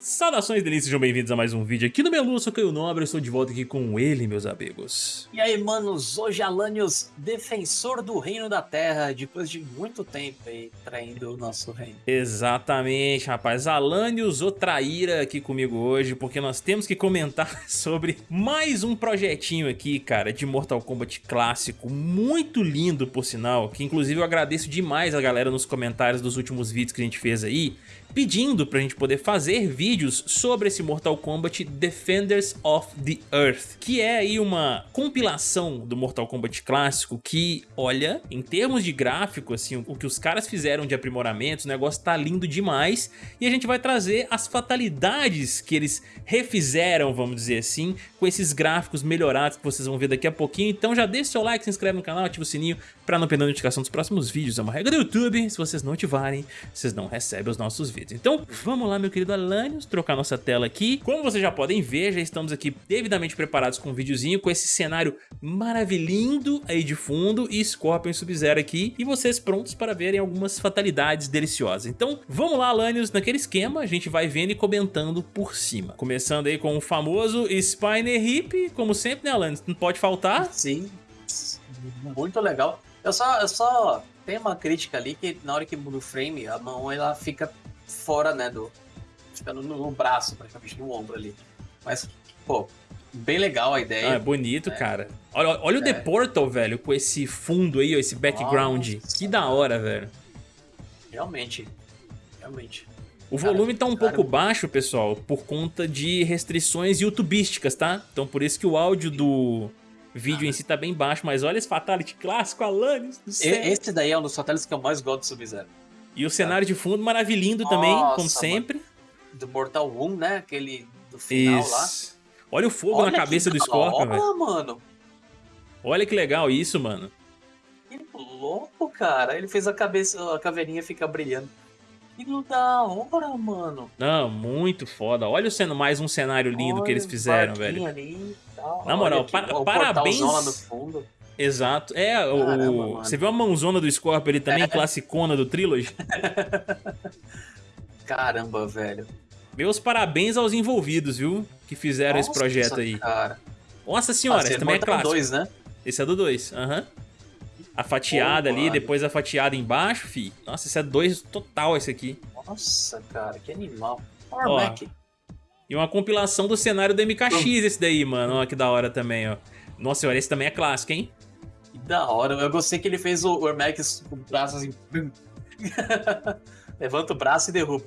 Saudações delícias, sejam bem-vindos a mais um vídeo aqui no Melu, eu sou Caio Nobre, eu estou de volta aqui com ele, meus amigos. E aí, manos, hoje Alanios, defensor do reino da terra, depois de muito tempo aí, traindo o nosso reino. Exatamente, rapaz, Alanios, o traíra aqui comigo hoje, porque nós temos que comentar sobre mais um projetinho aqui, cara, de Mortal Kombat clássico, muito lindo, por sinal, que inclusive eu agradeço demais a galera nos comentários dos últimos vídeos que a gente fez aí, pedindo pra gente poder fazer vídeos sobre esse Mortal Kombat Defenders of the Earth, que é aí uma compilação do Mortal Kombat clássico que, olha, em termos de gráfico, assim, o que os caras fizeram de aprimoramento, o negócio tá lindo demais, e a gente vai trazer as fatalidades que eles refizeram, vamos dizer assim, com esses gráficos melhorados que vocês vão ver daqui a pouquinho, então já deixa seu like, se inscreve no canal, ativa o sininho pra não perder a notificação dos próximos vídeos, é uma regra do YouTube, se vocês não ativarem, vocês não recebem os nossos vídeos. Então vamos lá meu querido Alanios, trocar nossa tela aqui. Como vocês já podem ver, já estamos aqui devidamente preparados com um videozinho, com esse cenário maravilhindo aí de fundo e Scorpion Sub-Zero aqui, e vocês prontos para verem algumas fatalidades deliciosas. Então vamos lá Alanios, naquele esquema, a gente vai vendo e comentando por cima. Começando aí com o famoso Spiner Hip, como sempre né Alanios, não pode faltar. Sim, muito legal. Eu só, eu só tenho uma crítica ali que na hora que muda o frame, a mão ela fica fora, né, do... Fica no, no braço, praticamente, no ombro ali. Mas, pô, bem legal a ideia. Ah, é bonito, é. cara. Olha, olha é. o The Portal, velho, com esse fundo aí, ó, esse background. Nossa, que da hora, velho. Realmente, realmente. O cara, volume tá um cara... pouco baixo, pessoal, por conta de restrições youtubísticas, tá? Então por isso que o áudio do vídeo ah. em si tá bem baixo, mas olha esse Fatality clássico, Alanis do céu. Esse daí é um dos Fatalities que eu mais gosto do Sub-Zero. E o cenário de fundo maravilhindo Nossa, também, como sempre. Do Mortal 1, né? Aquele do final isso. lá. Olha o fogo Olha na cabeça do Scorpion, velho. mano. Olha que legal isso, mano. Que louco, cara. Ele fez a cabeça, a caveirinha ficar brilhando. Que da hora, mano. Não, muito foda. Olha sendo mais um cenário lindo Olha que eles fizeram, velho. Ali, Na moral, par parabéns. Exato. É, Caramba, o... você viu a mãozona do Scorpio ali também, é. classicona do Trilogy? Caramba, velho. Meus parabéns aos envolvidos, viu? Que fizeram Nossa, esse projeto aí. Cara. Nossa senhora, esse também é clássico. Dois, né? Esse é do 2, aham. Uhum. A fatiada ali, depois a fatiada embaixo, fi. Nossa, esse é 2 total esse aqui. Nossa, cara, que animal. Ó, e uma compilação do cenário do MKX esse daí, mano. Ó, que da hora também, ó. Nossa senhora, esse também é clássico, hein? Da hora. Eu gostei que ele fez o Ermax com o braço assim. Levanta o braço e derruba.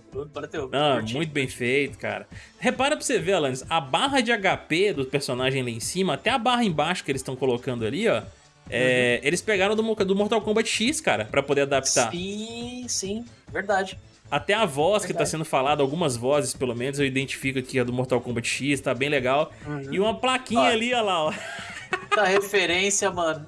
Ah, muito bem feito, cara. Repara pra você ver, Alanis, a barra de HP do personagem lá em cima, até a barra embaixo que eles estão colocando ali, ó. É, uhum. Eles pegaram do, do, Mortal Kombat X, cara, pra poder adaptar. Sim, sim, verdade. Até a voz verdade. que tá sendo falada, algumas vozes pelo menos, eu identifico aqui a do Mortal Kombat X, tá bem legal. Uhum. E uma plaquinha ali, ó lá, ó. Tá referência, mano.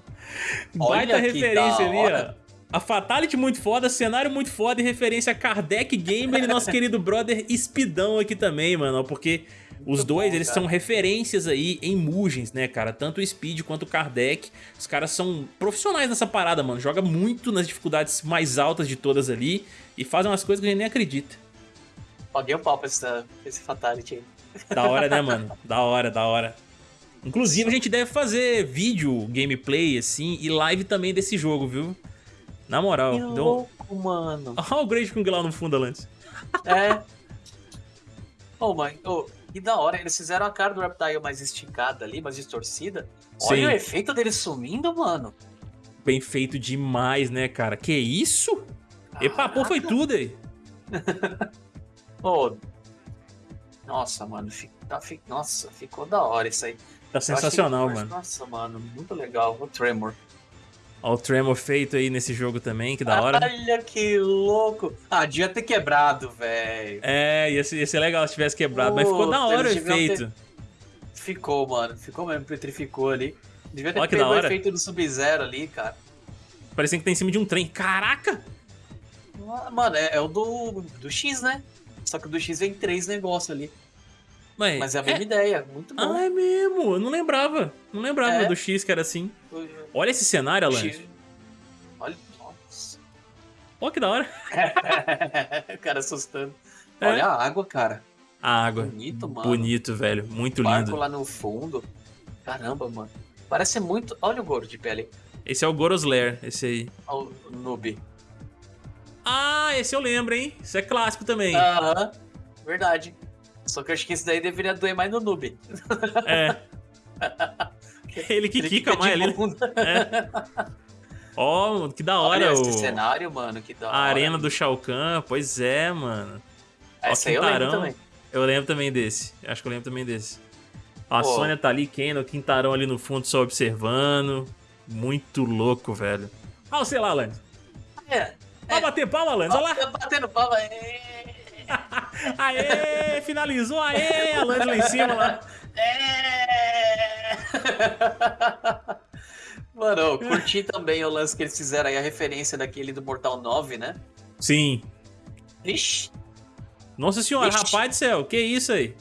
Baita referência ali, ó. A Fatality muito foda, cenário muito foda e referência a Kardec Gamer e nosso querido brother Speedão aqui também, mano, porque os muito dois, bom, eles são referências aí em Mugens, né, cara? Tanto o Speed quanto o Kardec. Os caras são profissionais nessa parada, mano. Joga muito nas dificuldades mais altas de todas ali e fazem umas coisas que a gente nem acredita. Paguei o pau pra esse, esse Fatality aí. Da hora, né, mano? Da hora, da hora. Inclusive, a gente deve fazer vídeo, gameplay, assim, e live também desse jogo, viu? Na moral. Que então... louco, mano. Olha o Great Kung lá no fundo, Alantes. É. oh, mãe. Oh, e da hora, eles fizeram a cara do Reptile mais esticada ali, mais distorcida. Olha Sim. o efeito dele sumindo, mano. Bem feito demais, né, cara? Que isso? Caraca. Epa, pô, foi tudo aí. oh. Nossa, mano. Tá, nossa, ficou da hora isso aí. Tá sensacional, mano. Nossa, mano, muito legal. O Tremor. Ó, o Tremor feito aí nesse jogo também, que da hora. Olha que louco. Ah, devia ter quebrado, velho. É, ia ser, ia ser legal se tivesse quebrado, mas ficou da hora o efeito. Ter... Ficou, mano. Ficou mesmo, petrificou ali. Devia ter Olha pego o efeito do Sub-Zero ali, cara. Parecendo que tá em cima de um trem. Caraca! Mano, é, é, o do, do X, né? Só que o do X vem três negócios ali. Mas, Mas é a mesma é... ideia, muito bom. Ah, é mesmo, eu não lembrava. Não lembrava é. do X que era assim. Olha esse cenário, Alan. Olha, nossa. Olha que da hora. o cara assustando. É. Olha a água, cara. A água. Bonito, mano. Bonito, velho. Muito Barco lindo. lá no fundo. Caramba, mano. Parece muito. Olha o Goro de pele. Esse é o Goros Lair, esse aí. Olha o noob. Ah, esse eu lembro, hein? Isso é clássico também. Aham. Verdade. Só que eu acho que esse daí deveria doer mais no noob. É. Ele que Ele quica fica mais ali. bunda. Ó, que da Olha hora esse o... cenário, mano. Que da a hora. arena do Shao Kahn. Pois é, mano. ó, Essa aí eu lembro Quintarão. também. Eu lembro também desse. Acho que eu lembro também desse. A Pô. Sônia tá ali, Ken, o Quintarão ali no fundo só observando. Muito louco, velho. Olha sei lá, Lanz. É. Vai bater palma, Lanz. Olha lá. Ó, Batendo palma. É. Aê, finalizou. Aê, a Lanz lá em cima lá. É. Mano, eu curti também o lance que eles fizeram aí, a referência daquele do Mortal 9, né? Sim. Ixi, Nossa senhora, Ixi. rapaz do céu, que isso aí?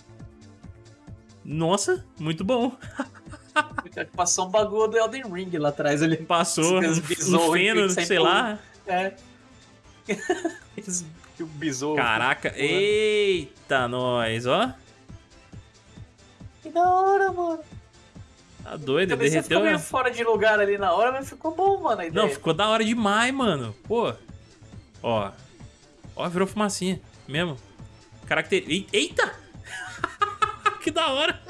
Nossa, muito bom. passou um bagulho do Elden Ring lá atrás ali. Passou um, feno, sei lá. É. Que o besouro. Caraca, eita, nós, ó. Que da hora, mano. Tá doido, você derreteu. ficou meio né? fora de lugar ali na hora, mas ficou bom, mano, a ideia. Não, ficou da hora demais, mano. Pô. Ó. Ó, virou fumacinha. Mesmo. Caracter... Ei- Eita! que da hora.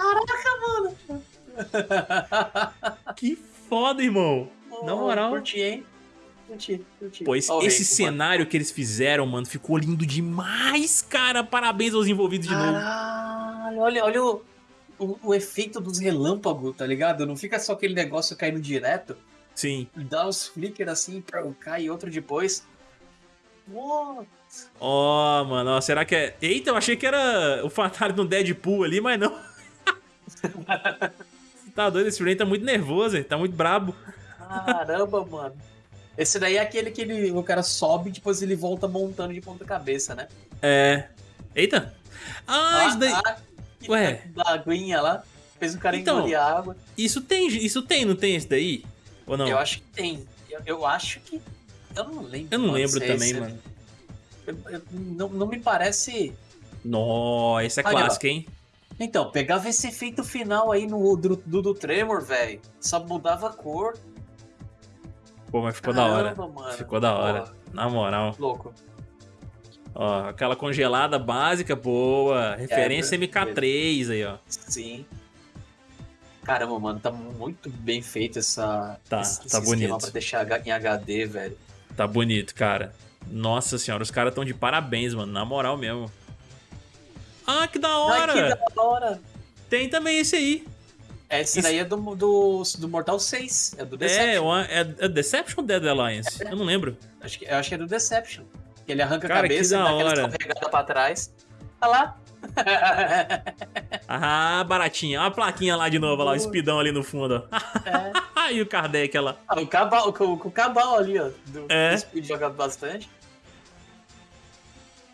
Que foda, irmão. Na moral. Curti, hein? Curti, curti. Pô, esse, Ó o esse cenário que eles fizeram, mano, ficou lindo demais, cara. Parabéns aos envolvidos de mano. novo. Caralho, olha, olha o, o, o efeito dos relâmpagos, tá ligado? Não fica só aquele negócio caindo direto. Sim. Dá uns flicker assim, pra cai outro depois. What? Ó, mano, ó, será que é. Eita, eu achei que era o Fatality no Deadpool ali, mas não. tá doido, esse Rain tá muito nervoso, hein? tá muito brabo. Caramba, mano. Esse daí é aquele que ele, o cara sobe e depois ele volta montando de ponta cabeça, né? É. Eita! Ah, isso daí. que Ué. Da aguinha lá. Fez o cara Então, engolir a água. Isso tem, isso tem, não tem esse daí? Ou não? Eu acho que tem. Eu, eu acho que. Eu não lembro. Eu não lembro é também, esse- mano. eu- eu- não, não me parece. Nó, esse é clássico, hein? Então, pegava esse efeito final aí no do, do, do Tremor, velho. Só mudava a cor. Pô, mas ficou da hora. Caramba, mano. Ficou da hora. Pô, Na moral. louco. Ó, aquela congelada básica, boa. Referência É, MK3 aí, ó. Sim. Caramba, mano, tá muito bem feito essa, Tá, esse, tá esse bonito. pra deixar em HD, velho. Tá bonito, cara. Nossa senhora, os caras tão de parabéns, mano. Na moral mesmo. Ah, que da hora! Ai, que da hora! Tem também esse aí. Esse Isso- daí é do, do, do Mortal 6, é do É, Deception. uma- é, é Deception ou Dead Alliance? Eu não lembro. Acho que, eu acho que é do Deception. Ele arranca Cara, a cabeça e dá aquela hora. escorregada pra trás. Olha lá. Ah, baratinha. Olha a plaquinha lá de novo, lá, o espidão ali no fundo, é. e o Kardec lá. Ah, o cabal, com, com o cabal ali, ó. Do, É. do Speed jogado bastante.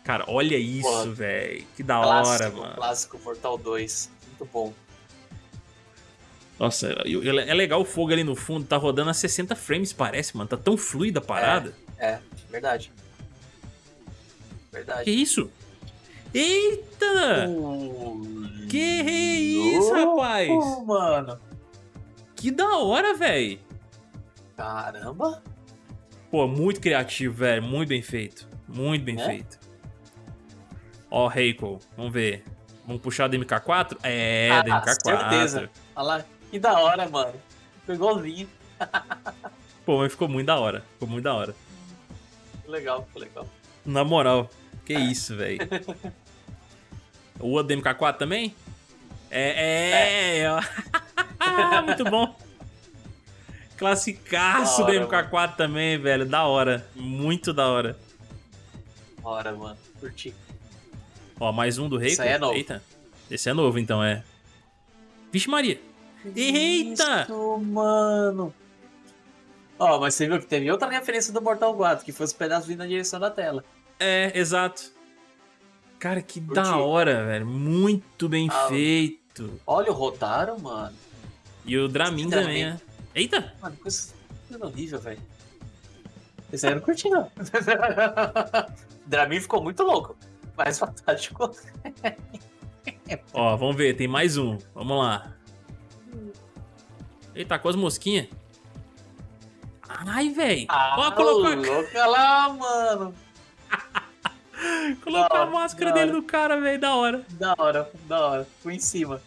Cara, olha isso, velho. Que da hora, Clássico, mano. clássico Mortal 2. Muito bom. Nossa, é legal o fogo ali no fundo, tá rodando a 60 frames, parece, mano. Tá tão fluida a parada. É, verdade. Que Verdade. isso? Eita! Uh, Que isso, rapaz? mano. Que da hora, velho. Caramba. Pô, muito criativo, velho. Muito bem feito. Muito bem Né? feito. Ó, Reiko, vamos ver. Vamos puxar do MK4? É, Ah, do MK4. certeza. Olha lá. Que da hora, mano. Ficou igualzinho. Pô, mas ficou muito da hora. Ficou muito da hora. Legal, ficou legal. Na moral, que isso, velho. O outro do MK4 também? É, é, ó. muito bom. Classicaço Da do hora, MK4 também, velho. Da hora. Muito da hora. Hora, mano. Curti. Ó, mais um do Reiko. Esse é novo. Eita. Esse é novo, então, é. Vixe Maria. Eita! Isso, mano. Ó, mas você viu que teve outra referência do Mortal 4, que foi os pedaços vindo na direção da tela. É, exato. Cara, que da hora, velho. Muito bem Ah, feito. Olha o Rotaro, mano. E o Dramin também, né? Eita! Mano, coisa, coisa horrível, velho. Esse aí eu não curti, não. Dramin ficou muito louco. Mas fantástico. Ó, vamos ver, tem mais um. Vamos lá. Eita, com as mosquinhas. Ai, velho. Ah, Ó, colocou... louca lá, mano. colocou a máscara dele no cara, velho. Da hora. Da hora, da hora. Fui em cima.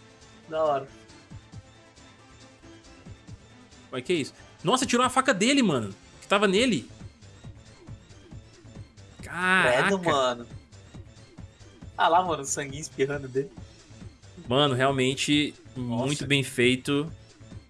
Da hora. Mas que isso? Nossa, tirou a faca dele, mano. Que tava nele. Caraca. Credo, mano. Ah lá, mano, o sangue espirrando dele. Mano, realmente Nossa. muito bem feito.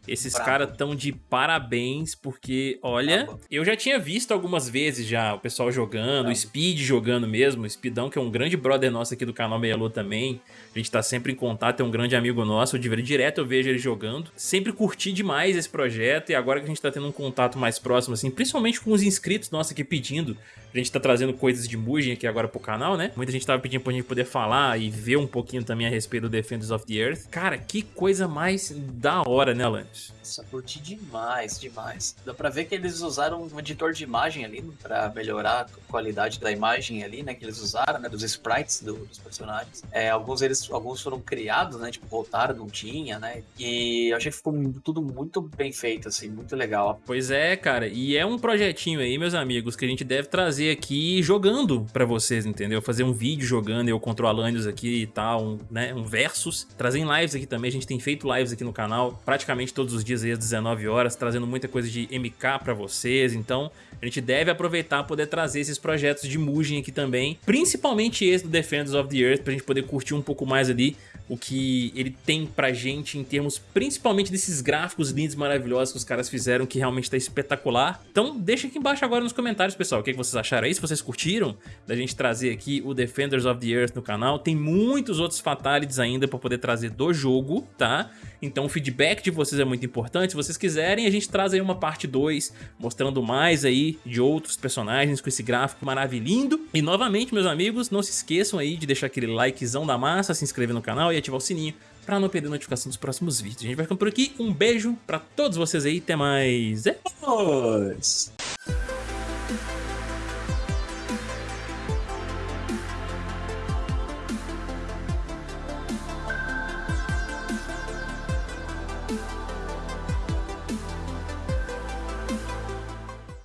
Esses caras tão de parabéns, porque, olha, eu já tinha visto algumas vezes já o pessoal jogando, o Speed jogando mesmo, o Speedão, que é um grande brother nosso aqui do canal Meialô também. A gente tá sempre em contato, é um grande amigo nosso, de direto eu vejo ele jogando. Sempre curti demais esse projeto e agora que a gente tá tendo um contato mais próximo, assim, principalmente com os inscritos nossos aqui pedindo, a gente tá trazendo coisas de Mugen aqui agora pro canal, né? Muita gente tava pedindo pra gente poder falar e ver um pouquinho também a respeito do Defenders of the Earth. Cara, que coisa mais da hora, né, Alanis? Nossa, curti demais, demais. Dá pra ver que eles usaram um editor de imagem ali pra melhorar a qualidade da imagem ali, né? Que eles usaram, né? Dos sprites do, dos personagens. É, alguns eles alguns foram criados, né? Tipo, voltaram, não tinha, né? E eu achei que ficou tudo muito bem feito, assim, muito legal. Pois é, cara. E é um projetinho aí, meus amigos, que a gente deve trazer aqui jogando pra vocês, entendeu? Fazer um vídeo jogando, eu controlando aqui e tal, um, né? Um versus. Trazer em lives aqui também. A gente tem feito lives aqui no canal praticamente todos os dias aí às 19 horas, trazendo muita coisa de MK pra vocês, então a gente deve aproveitar poder trazer esses projetos de Mugen aqui também, principalmente esse do Defenders of the Earth, pra gente poder curtir um pouco mais ali o que ele tem pra gente em termos principalmente desses gráficos lindos maravilhosos que os caras fizeram, que realmente tá espetacular. Então deixa aqui embaixo agora nos comentários, pessoal, o que, vocês acharam aí, se vocês curtiram da gente trazer aqui o Defenders of the Earth no canal. Tem muitos outros Fatalities ainda pra poder trazer do jogo, tá? Então o feedback de vocês é muito importante. Se vocês quiserem, a gente traz aí uma parte 2, mostrando mais aí de outros personagens com esse gráfico maravilhindo. E novamente, meus amigos, não se esqueçam aí de deixar aquele likezão da massa, se inscrever no canal e ativar o sininho para não perder notificação dos próximos vídeos. A gente vai ficando por aqui. Um beijo para todos vocês aí. Até mais. É nóis!